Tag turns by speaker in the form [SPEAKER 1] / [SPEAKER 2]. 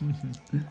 [SPEAKER 1] 嗯哼哼。